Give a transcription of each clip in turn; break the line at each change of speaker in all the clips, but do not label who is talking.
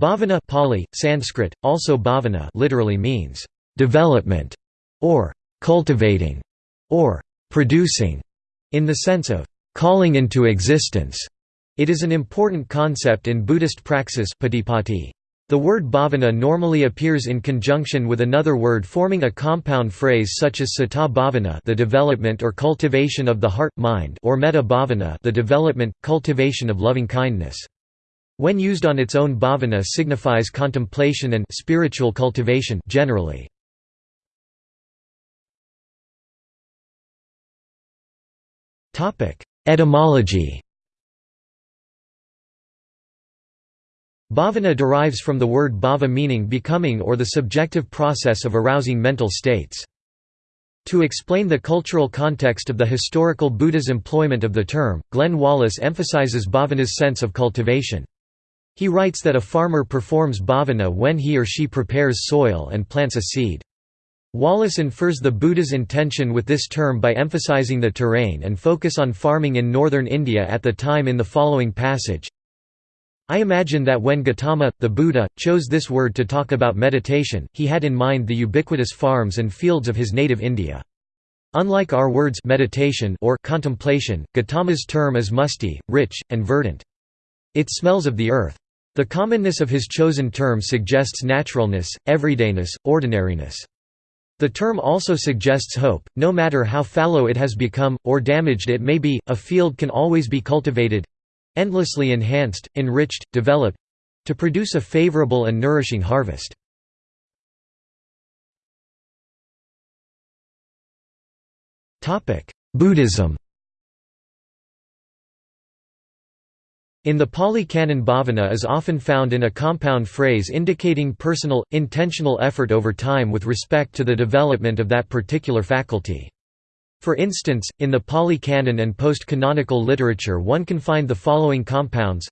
Bhavana Pali, Sanskrit, also bhavana literally means development or cultivating or producing in the sense of calling into existence. It is an important concept in Buddhist praxis patipatti. The word bhavana normally appears in conjunction with another word forming a compound phrase such as citta bhavana the development or cultivation of the heart mind or metta bhavana the development, cultivation of loving kindness. When used on its own bhavana signifies contemplation and spiritual cultivation generally. Etymology Bhavana derives from the word bhava meaning becoming or the subjective process of arousing mental states. To explain the cultural context of the historical Buddha's employment of the term, Glenn Wallis emphasizes bhavana's sense of cultivation. He writes that a farmer performs bhavana when he or she prepares soil and plants a seed. Wallis infers the Buddha's intention with this term by emphasizing the terrain and focus on farming in northern India at the time in the following passage. I imagine that when Gautama, the Buddha, chose this word to talk about meditation, he had in mind the ubiquitous farms and fields of his native India. Unlike our words meditation or contemplation, Gautama's term is musty, rich, and verdant. It smells of the earth. The commonness of his chosen term suggests naturalness, everydayness, ordinariness. The term also suggests hope, no matter how fallow it has become, or damaged it may be, a field can always be cultivated—endlessly enhanced, enriched, developed—to produce a favorable and nourishing harvest. Buddhism In the Pali Canon bhavana is often found in a compound phrase indicating personal, intentional effort over time with respect to the development of that particular faculty. For instance, in the Pali Canon and post-canonical literature one can find the following compounds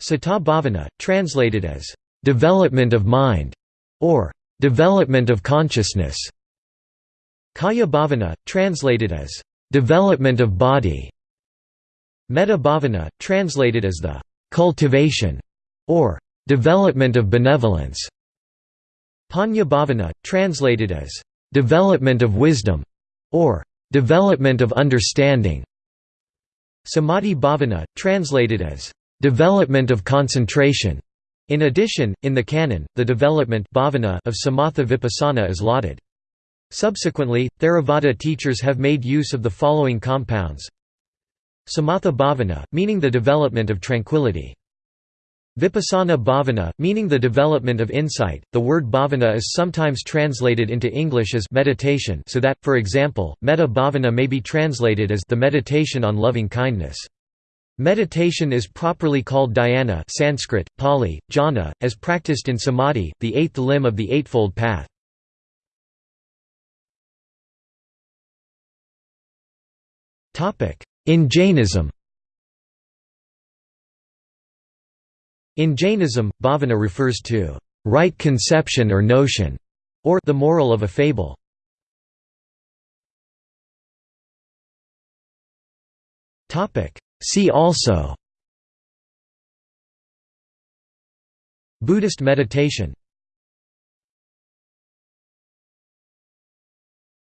Citta bhavana, translated as, "...development of mind", or "...development of consciousness". Kaya bhavana, translated as, "...development of body", Metta bhavana, translated as the cultivation or development of benevolence. Panya bhavana, translated as development of wisdom or development of understanding. Samadhi bhavana, translated as development of concentration. In addition, in the canon, the development bhavana of samatha vipassana is lauded. Subsequently, Theravada teachers have made use of the following compounds Samatha bhavana, meaning the development of tranquility. Vipassana bhavana, meaning the development of insight. The word bhavana is sometimes translated into English as meditation, so that, for example, metta bhavana may be translated as the meditation on loving kindness. Meditation is properly called dhyana Sanskrit, Pali, jhana, as practiced in samadhi, the eighth limb of the Eightfold Path. In Jainism. In Jainism, bhavana refers to right conception or notion, or the moral of a fable. Topic. See also Buddhist meditation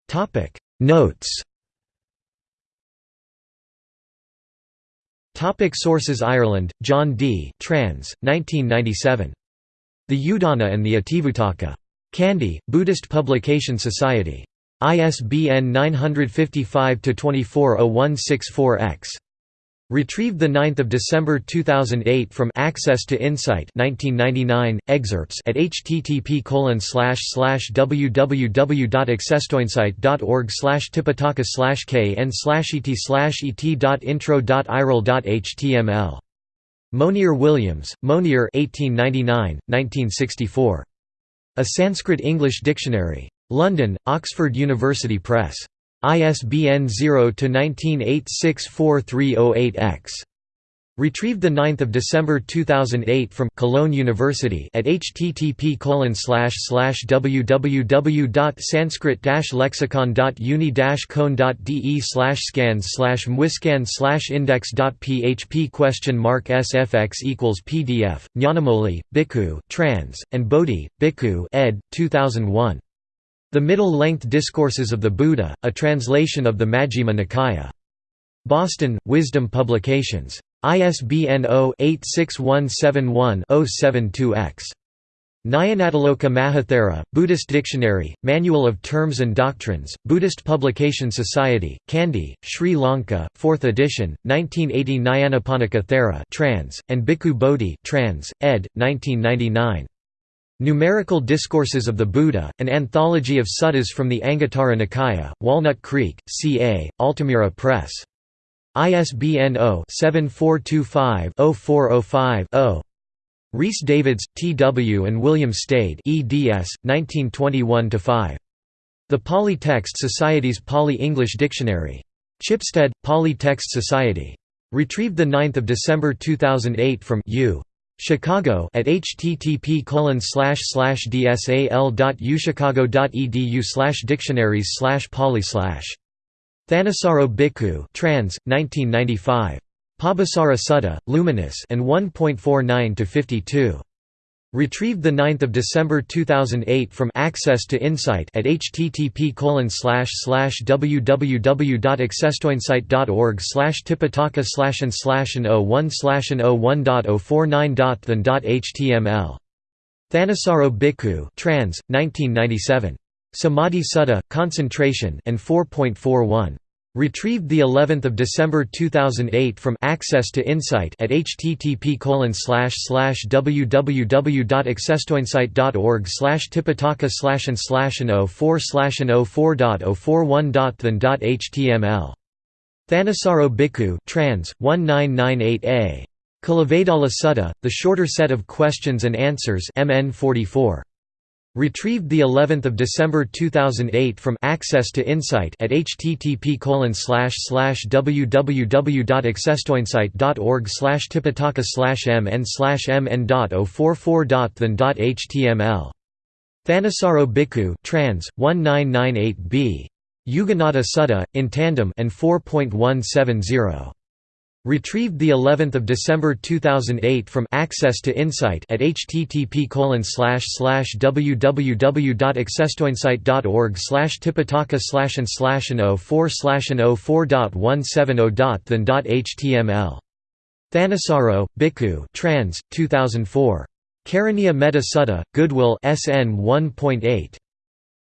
Topic. Notes Topic sources Ireland, John D. Trans, 1997. The Udana and the Itivuttaka. Kandy, Buddhist Publication Society. ISBN 955-240164-X. Retrieved 9 December 2008 from Access to Insight 1999, excerpts at http www.accesstoinsight.org tipitaka kn et et.intro.iral.html. Monier Williams, Monier 1899, 1964. A Sanskrit-English Dictionary. London, Oxford University Press. ISBN 0-19864308-X. Retrieved 9 December 2008 from Cologne University at http www.sanskrit-lexicon.uni cone.de scans mwiscan index.php question mark sfx equals pdf, Nyanamoli, Bhikkhu, trans, and Bodhi, Bhikkhu ed. 2001. The Middle-Length Discourses of the Buddha, a translation of the Majjhima Nikaya. Boston, Wisdom Publications. ISBN 0-86171-072-X. Nyanatiloka Mahathera, Buddhist Dictionary, Manual of Terms and Doctrines, Buddhist Publication Society, Kandy, Sri Lanka, 4th edition, 1980 Nyanaponika Thera trans, and Bhikkhu Bodhi trans, ed. 1999. Numerical Discourses of the Buddha, an anthology of suttas from the Anguttara Nikaya, Walnut Creek, CA, Altamira Press. ISBN 0-7425-0405-0. Rhys Davids, T. W. and William Stede eds. 1921–5. The Pali Text Society's Pali-English Dictionary. Chipstead, Pali Text Society. Retrieved 9 December 2008 from U. Chicago at http dsal.uchicago.edu dictionaries pali Thanissaro Bhikkhu trans, 1995. Pabhassara Sutta, Luminous and 1.49 to 52. Retrieved 9 December 2008 from Access to Insight at http www.accesstoinsight.org tipitaka slash and slash and 01 slash and 01.049.than.html. Thanissaro Bhikkhu trans, 1997. Samadhi Sutta, Concentration and 4.41. Retrieved the 11th of December 2008 from Access to Insight at http www.accesstoinsight.org slash tipitaka slash and slash and 04 slash and 04.041.than.html. Thanissaro Bhikkhu trans 1998a. Kulavedalla Sutta, the shorter set of questions and answers MN 44. Retrieved the 11th of December 2008 from Access to Insight at http www.accesstoinsight.org slash tipitaka slash mn slash mn.044.than.html. Thanissaro Bhikkhu trans 1998b. Yuganaddha Sutta in tandem and 4.170. Retrieved the 11th of December 2008 from Access to Insight at http www.accesstoinsight.org slash tipitaka slash and slash and 04 slash and 04.170.than.html. Thanissaro, Bhikkhu trans, 2004. Karaniya Metta Sutta, Goodwill SN 1.8.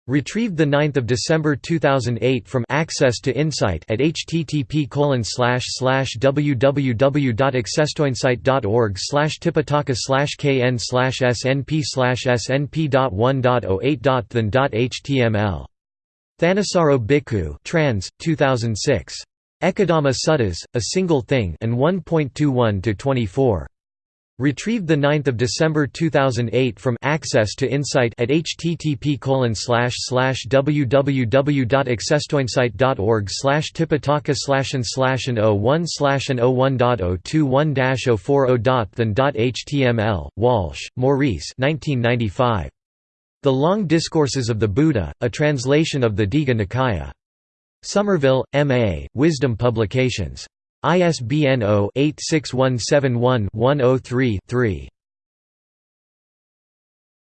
Retrieved 9 December 2008 from Access to Insight at http www.accesstoinsight.org tipitaka kn snp snp.1.08.than.html. Thanissaro Bhikkhu trans, 2006. Ekadhamma Suttas, A Single Thing and 1.21–24. Retrieved 9 December 2008 from Access to Insight at http www.accesstoinsight.org tipitaka slash and slash and 01 slash and 01.021-040.than.html. Walsh, Maurice 1995. The Long Discourses of the Buddha, a translation of the Digha Nikaya. Somerville, M.A., Wisdom Publications. ISBN 0-86171-103-3.